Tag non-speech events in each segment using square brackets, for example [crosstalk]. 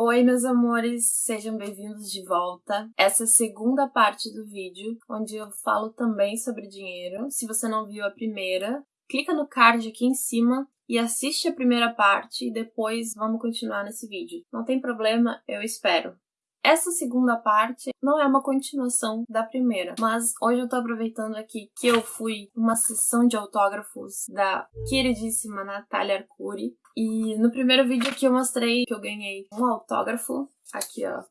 Oi, meus amores, sejam bem-vindos de volta. Essa é a segunda parte do vídeo, onde eu falo também sobre dinheiro. Se você não viu a primeira, clica no card aqui em cima e assiste a primeira parte e depois vamos continuar nesse vídeo. Não tem problema, eu espero. Essa segunda parte não é uma continuação da primeira, mas hoje eu tô aproveitando aqui que eu fui uma sessão de autógrafos da queridíssima Natália Arcuri. E no primeiro vídeo aqui eu mostrei que eu ganhei um autógrafo. Aqui, ó.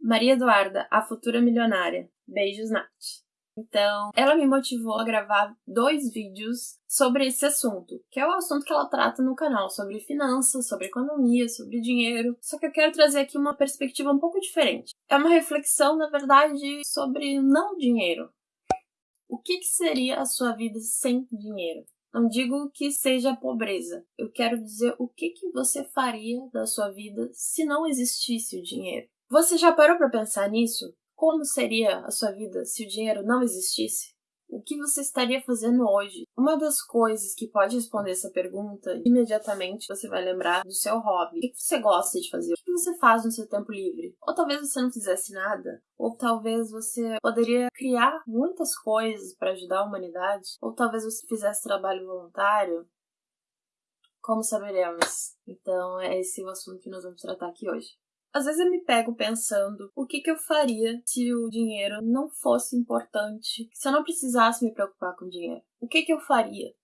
Maria Eduarda, a futura milionária. Beijos, Nath. Então, ela me motivou a gravar dois vídeos sobre esse assunto, que é o assunto que ela trata no canal, sobre finanças, sobre economia, sobre dinheiro. Só que eu quero trazer aqui uma perspectiva um pouco diferente. É uma reflexão, na verdade, sobre não dinheiro. O que, que seria a sua vida sem dinheiro? Não digo que seja pobreza. Eu quero dizer o que, que você faria da sua vida se não existisse o dinheiro. Você já parou para pensar nisso? Como seria a sua vida se o dinheiro não existisse? O que você estaria fazendo hoje? Uma das coisas que pode responder essa pergunta, imediatamente você vai lembrar do seu hobby. O que você gosta de fazer? O que você faz no seu tempo livre? Ou talvez você não fizesse nada? Ou talvez você poderia criar muitas coisas para ajudar a humanidade? Ou talvez você fizesse trabalho voluntário? Como saberemos? Então, é esse o assunto que nós vamos tratar aqui hoje. Às vezes eu me pego pensando o que, que eu faria se o dinheiro não fosse importante, se eu não precisasse me preocupar com dinheiro. O que, que eu faria?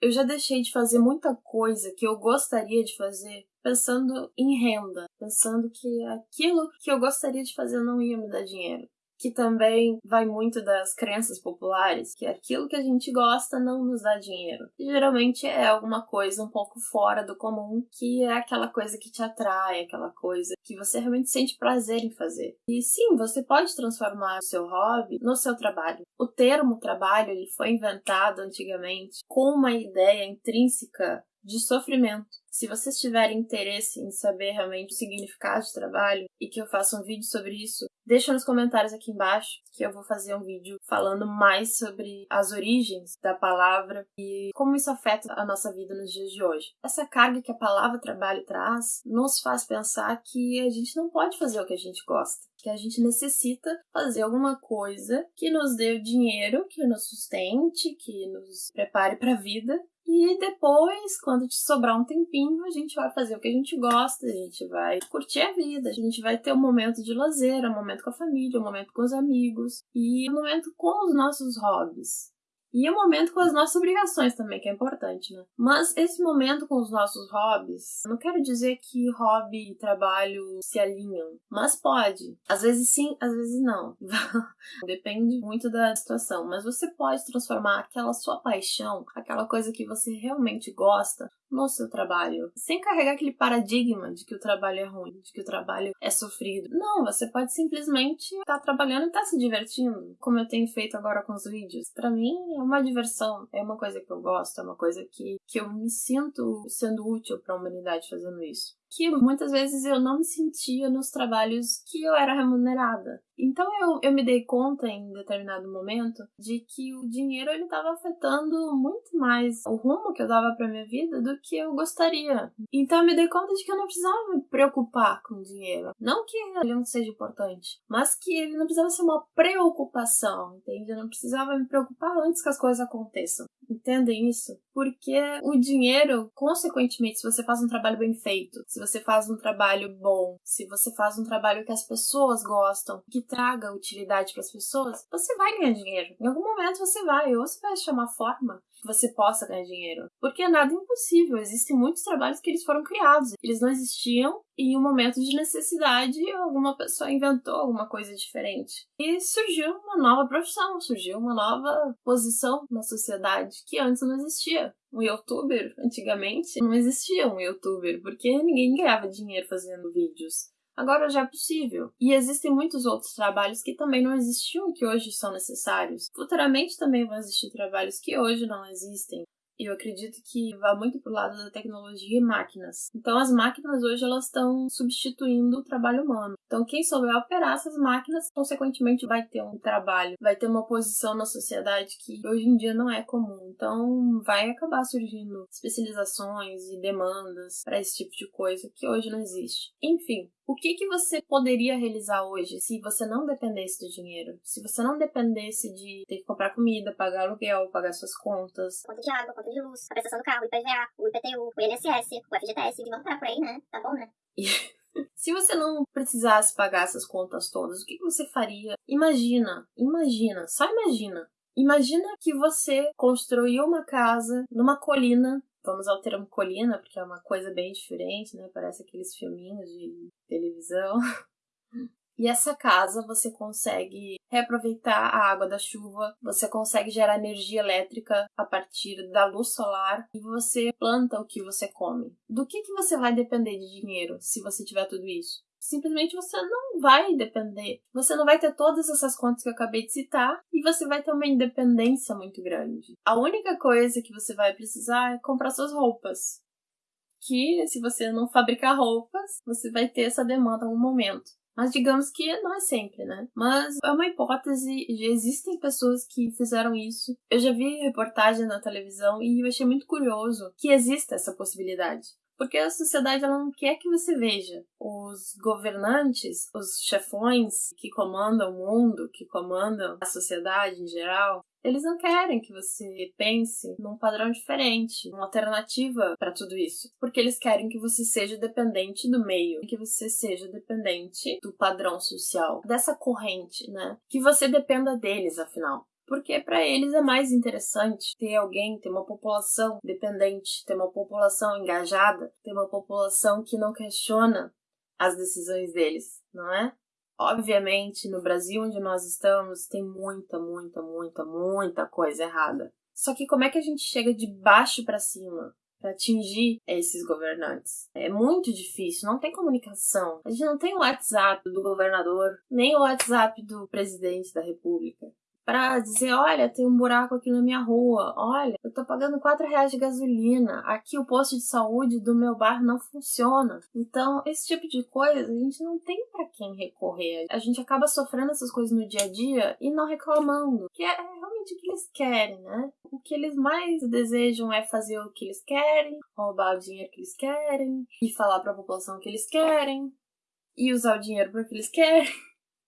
Eu já deixei de fazer muita coisa que eu gostaria de fazer pensando em renda, pensando que aquilo que eu gostaria de fazer não ia me dar dinheiro que também vai muito das crenças populares, que aquilo que a gente gosta não nos dá dinheiro. E geralmente é alguma coisa um pouco fora do comum, que é aquela coisa que te atrai, aquela coisa que você realmente sente prazer em fazer. E sim, você pode transformar o seu hobby no seu trabalho. O termo trabalho ele foi inventado antigamente com uma ideia intrínseca de sofrimento. Se vocês tiverem interesse em saber realmente o significado de trabalho e que eu faça um vídeo sobre isso, deixa nos comentários aqui embaixo que eu vou fazer um vídeo falando mais sobre as origens da palavra e como isso afeta a nossa vida nos dias de hoje. Essa carga que a palavra trabalho traz nos faz pensar que a gente não pode fazer o que a gente gosta, que a gente necessita fazer alguma coisa que nos dê dinheiro, que nos sustente, que nos prepare para a vida e depois, quando te sobrar um tempinho, a gente vai fazer o que a gente gosta, a gente vai curtir a vida, a gente vai ter um momento de lazer, um momento com a família, um momento com os amigos e um momento com os nossos hobbies. E o momento com as nossas obrigações também, que é importante, né? Mas esse momento com os nossos hobbies, não quero dizer que hobby e trabalho se alinham, mas pode. Às vezes sim, às vezes não. [laughs] Depende muito da situação, mas você pode transformar aquela sua paixão, aquela coisa que você realmente gosta, no seu trabalho, sem carregar aquele paradigma de que o trabalho é ruim, de que o trabalho é sofrido. Não, você pode simplesmente estar tá trabalhando e estar tá se divertindo, como eu tenho feito agora com os vídeos. Para mim é uma diversão, é uma coisa que eu gosto, é uma coisa que, que eu me sinto sendo útil para a humanidade fazendo isso que muitas vezes eu não me sentia nos trabalhos que eu era remunerada. Então eu, eu me dei conta em determinado momento de que o dinheiro ele estava afetando muito mais o rumo que eu dava para minha vida do que eu gostaria. Então eu me dei conta de que eu não precisava me preocupar com o dinheiro. Não que ele não seja importante, mas que ele não precisava ser uma preocupação, entende? Eu não precisava me preocupar antes que as coisas aconteçam. Entendem isso? Porque o dinheiro, consequentemente, se você faz um trabalho bem feito, se você faz um trabalho bom, se você faz um trabalho que as pessoas gostam, que traga utilidade para as pessoas, você vai ganhar dinheiro. Em algum momento você vai, ou você vai achar uma forma que você possa ganhar dinheiro. Porque é nada impossível, existem muitos trabalhos que eles foram criados, eles não existiam em um momento de necessidade alguma pessoa inventou alguma coisa diferente. E surgiu uma nova profissão, surgiu uma nova posição na sociedade que antes não existia. Um youtuber, antigamente, não existia um youtuber, porque ninguém ganhava dinheiro fazendo vídeos. Agora já é possível. E existem muitos outros trabalhos que também não existiam que hoje são necessários. Futuramente também vão existir trabalhos que hoje não existem. Eu acredito que vai muito pro lado da tecnologia e máquinas. Então as máquinas hoje elas estão substituindo o trabalho humano. Então quem souber operar essas máquinas, consequentemente vai ter um trabalho, vai ter uma posição na sociedade que hoje em dia não é comum. Então vai acabar surgindo especializações e demandas para esse tipo de coisa que hoje não existe. Enfim, o que, que você poderia realizar hoje se você não dependesse do dinheiro? Se você não dependesse de ter que comprar comida, pagar aluguel, pagar suas contas. Conta de água, conta de luz, a prestação do carro, o IPVA, o IPTU, o INSS, o FGTS, vamos estar por aí, né? Tá bom, né? [laughs] Se você não precisasse pagar essas contas todas, o que você faria? Imagina, imagina, só imagina. Imagina que você construiu uma casa numa colina Vamos ao termo colina, porque é uma coisa bem diferente, né? Parece aqueles filminhos de televisão. [laughs] E essa casa você consegue reaproveitar a água da chuva, você consegue gerar energia elétrica a partir da luz solar e você planta o que você come. Do que, que você vai depender de dinheiro se você tiver tudo isso? simplesmente você não vai depender. Você não vai ter todas essas contas que eu acabei de citar e você vai ter uma independência muito grande. A única coisa que você vai precisar é comprar suas roupas. Que se você não fabricar roupas, você vai ter essa demanda em algum momento. Mas digamos que não é sempre, né? Mas é uma hipótese, existem pessoas que fizeram isso. Eu já vi reportagem na televisão e eu achei muito curioso que exista essa possibilidade. Porque a sociedade ela não quer que você veja os governantes, os chefões que comandam o mundo, que comandam a sociedade em geral, eles não querem que você pense num padrão diferente, uma alternativa para tudo isso, porque eles querem que você seja dependente do meio, que você seja dependente do padrão social, dessa corrente, né? Que você dependa deles, afinal porque para eles é mais interessante ter alguém, ter uma população dependente, ter uma população engajada, ter uma população que não questiona as decisões deles, não é? Obviamente, no Brasil onde nós estamos, tem muita, muita, muita, muita coisa errada. Só que como é que a gente chega de baixo para cima? para atingir esses governantes. É muito difícil, não tem comunicação. A gente não tem o WhatsApp do governador, nem o WhatsApp do presidente da República para dizer, olha, tem um buraco aqui na minha rua, olha, eu tô pagando 4 reais de gasolina, aqui o posto de saúde do meu bairro não funciona. Então, esse tipo de coisa a gente não tem para quem recorrer. A gente acaba sofrendo essas coisas no dia a dia e não reclamando, que é realmente o que eles querem, né? O que eles mais desejam é fazer o que eles querem, roubar o dinheiro que eles querem e falar para a população o que eles querem e usar o dinheiro para o que eles querem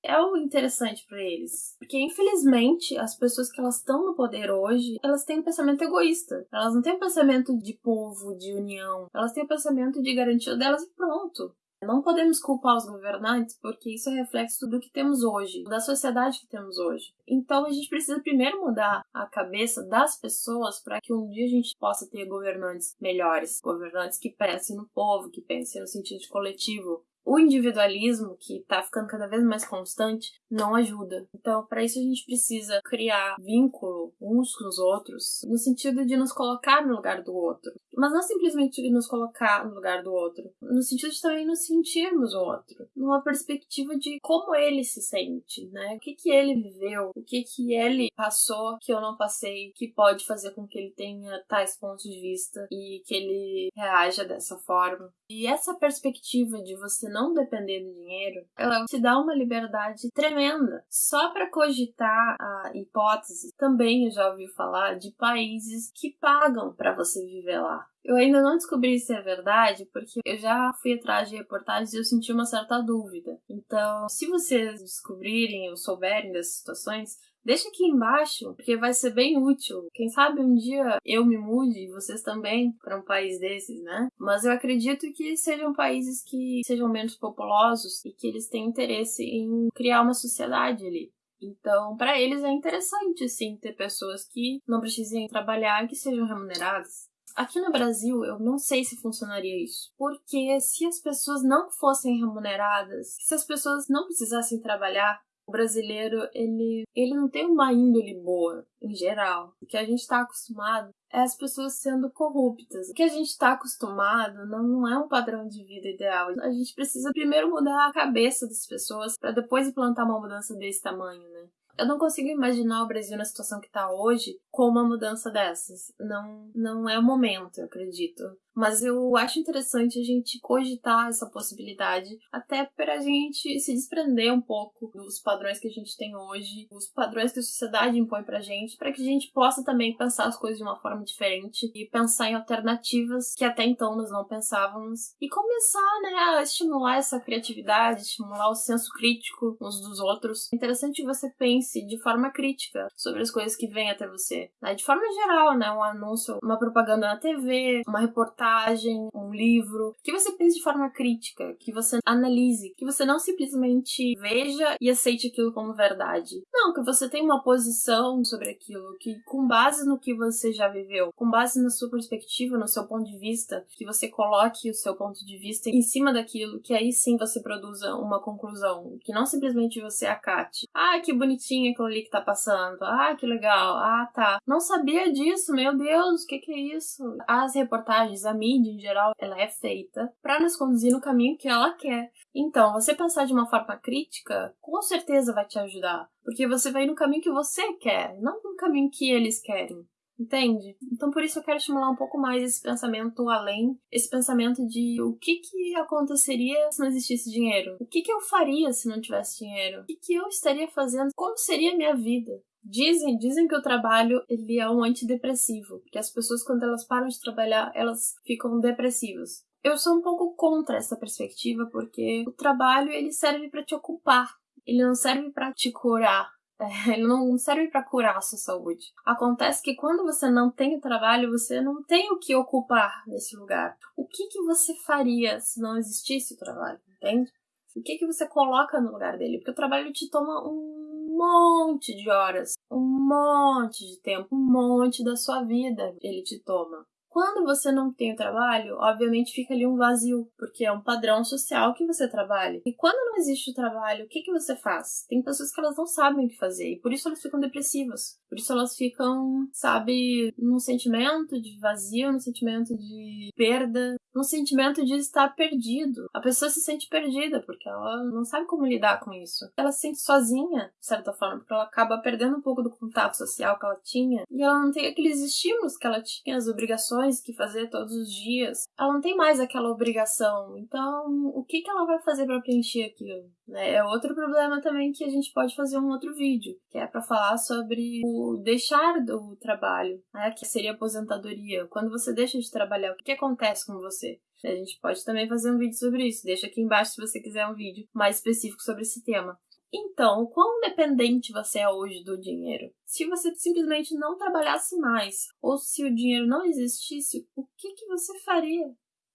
é o interessante para eles. Porque, infelizmente, as pessoas que elas estão no poder hoje, elas têm um pensamento egoísta. Elas não têm um pensamento de povo, de união. Elas têm um pensamento de garantia delas e pronto. Não podemos culpar os governantes porque isso é reflexo do que temos hoje, da sociedade que temos hoje. Então a gente precisa primeiro mudar a cabeça das pessoas para que um dia a gente possa ter governantes melhores, governantes que pensem no povo, que pensem no sentido coletivo, o individualismo, que está ficando cada vez mais constante, não ajuda. Então, para isso, a gente precisa criar vínculo uns com os outros, no sentido de nos colocar no lugar do outro. Mas não simplesmente nos colocar no lugar do outro, no sentido de também nos sentirmos o outro, numa perspectiva de como ele se sente, né? O que, que ele viveu, o que, que ele passou que eu não passei, que pode fazer com que ele tenha tais pontos de vista e que ele reaja dessa forma. E essa perspectiva de você não depender do dinheiro, ela te dá uma liberdade tremenda. Só para cogitar a hipótese, também eu já ouvi falar de países que pagam para você viver lá. Eu ainda não descobri se é verdade, porque eu já fui atrás de reportagens e eu senti uma certa dúvida. Então, se vocês descobrirem ou souberem dessas situações, Deixa aqui embaixo, porque vai ser bem útil. Quem sabe um dia eu me mude e vocês também para um país desses, né? Mas eu acredito que sejam países que sejam menos populosos e que eles têm interesse em criar uma sociedade ali. Então, para eles é interessante sim ter pessoas que não precisem trabalhar e que sejam remuneradas. Aqui no Brasil, eu não sei se funcionaria isso. Porque se as pessoas não fossem remuneradas, se as pessoas não precisassem trabalhar, o brasileiro, ele, ele não tem uma índole boa, em geral. O que a gente está acostumado é as pessoas sendo corruptas. O que a gente está acostumado não, não é um padrão de vida ideal. A gente precisa primeiro mudar a cabeça das pessoas para depois implantar uma mudança desse tamanho, né? Eu não consigo imaginar o Brasil na situação que está hoje com uma mudança dessas. Não, não é o momento, eu acredito. Mas eu acho interessante a gente cogitar essa possibilidade, até para a gente se desprender um pouco dos padrões que a gente tem hoje, os padrões que a sociedade impõe pra gente, para que a gente possa também pensar as coisas de uma forma diferente e pensar em alternativas que até então nós não pensávamos e começar, né, a estimular essa criatividade, estimular o senso crítico uns dos outros. É interessante que você pense de forma crítica sobre as coisas que vêm até você, né? de forma geral, né, um anúncio, uma propaganda na TV, uma reportagem, um livro, que você pense de forma crítica, que você analise, que você não simplesmente veja e aceite aquilo como verdade. Não, que você tenha uma posição sobre aquilo, que com base no que você já viveu, com base na sua perspectiva, no seu ponto de vista, que você coloque o seu ponto de vista em cima daquilo, que aí sim você produza uma conclusão, que não simplesmente você acate. Ah, que bonitinho aquilo ali que tá passando. Ah, que legal. Ah, tá. Não sabia disso, meu Deus, o que, que é isso? As reportagens, a mídia em geral, ela é feita para nos conduzir no caminho que ela quer. Então, você pensar de uma forma crítica, com certeza vai te ajudar, porque você vai no caminho que você quer, não no caminho que eles querem. Entende? Então por isso eu quero estimular um pouco mais esse pensamento além, esse pensamento de o que que aconteceria se não existisse dinheiro? O que que eu faria se não tivesse dinheiro? O que que eu estaria fazendo? Como seria a minha vida? Dizem, dizem que o trabalho ele é um antidepressivo, que as pessoas quando elas param de trabalhar, elas ficam depressivas. Eu sou um pouco contra essa perspectiva porque o trabalho ele serve para te ocupar, ele não serve para te curar. É, ele não serve para curar a sua saúde. Acontece que quando você não tem o trabalho, você não tem o que ocupar nesse lugar. O que, que você faria se não existisse o trabalho, entende? O que, que você coloca no lugar dele? Porque o trabalho te toma um monte de horas, um monte de tempo, um monte da sua vida ele te toma. Quando você não tem o trabalho, obviamente fica ali um vazio, porque é um padrão social que você trabalha. E quando não existe o trabalho, o que, que você faz? Tem pessoas que elas não sabem o que fazer e por isso elas ficam depressivas. Por isso elas ficam, sabe, num sentimento de vazio, num sentimento de perda, num sentimento de estar perdido. A pessoa se sente perdida porque ela não sabe como lidar com isso. Ela se sente sozinha, de certa forma, porque ela acaba perdendo um pouco do contato social que ela tinha e ela não tem aqueles estímulos que ela tinha, as obrigações que fazer todos os dias. Ela não tem mais aquela obrigação. Então, o que, que ela vai fazer para preencher aquilo? Né? É outro problema também que a gente pode fazer um outro vídeo, que é para falar sobre o deixar do trabalho, né? que seria aposentadoria. Quando você deixa de trabalhar, o que, que acontece com você? A gente pode também fazer um vídeo sobre isso. Deixa aqui embaixo se você quiser um vídeo mais específico sobre esse tema. Então, quão dependente você é hoje do dinheiro? Se você simplesmente não trabalhasse mais, ou se o dinheiro não existisse, o que, que você faria?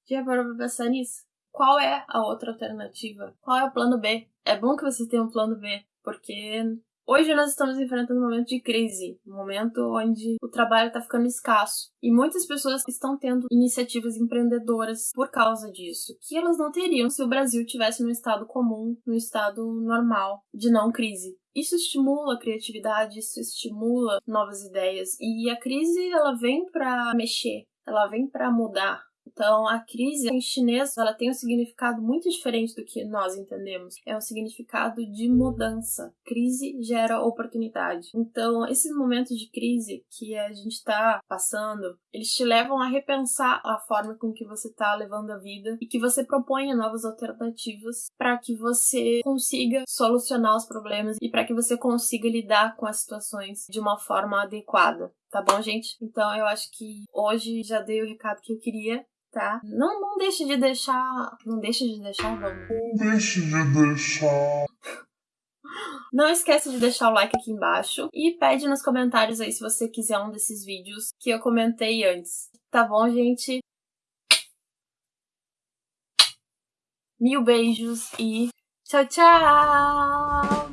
Já parou pensar nisso? Qual é a outra alternativa? Qual é o plano B? É bom que você tenha um plano B, porque Hoje nós estamos enfrentando um momento de crise, um momento onde o trabalho está ficando escasso. E muitas pessoas estão tendo iniciativas empreendedoras por causa disso, que elas não teriam se o Brasil tivesse num estado comum, num estado normal de não crise. Isso estimula a criatividade, isso estimula novas ideias. E a crise ela vem para mexer, ela vem para mudar, então, a crise em chinês ela tem um significado muito diferente do que nós entendemos. É um significado de mudança. Crise gera oportunidade. Então, esses momentos de crise que a gente está passando, eles te levam a repensar a forma com que você está levando a vida e que você proponha novas alternativas para que você consiga solucionar os problemas e para que você consiga lidar com as situações de uma forma adequada. Tá bom, gente? Então eu acho que hoje já dei o recado que eu queria tá? Não, não deixe de deixar. Não deixe de deixar, vamos. Não deixe de deixar. [laughs] Não esqueça de deixar o like aqui embaixo e pede nos comentários aí se você quiser um desses vídeos que eu comentei antes. Tá bom, gente? Mil beijos e tchau, tchau!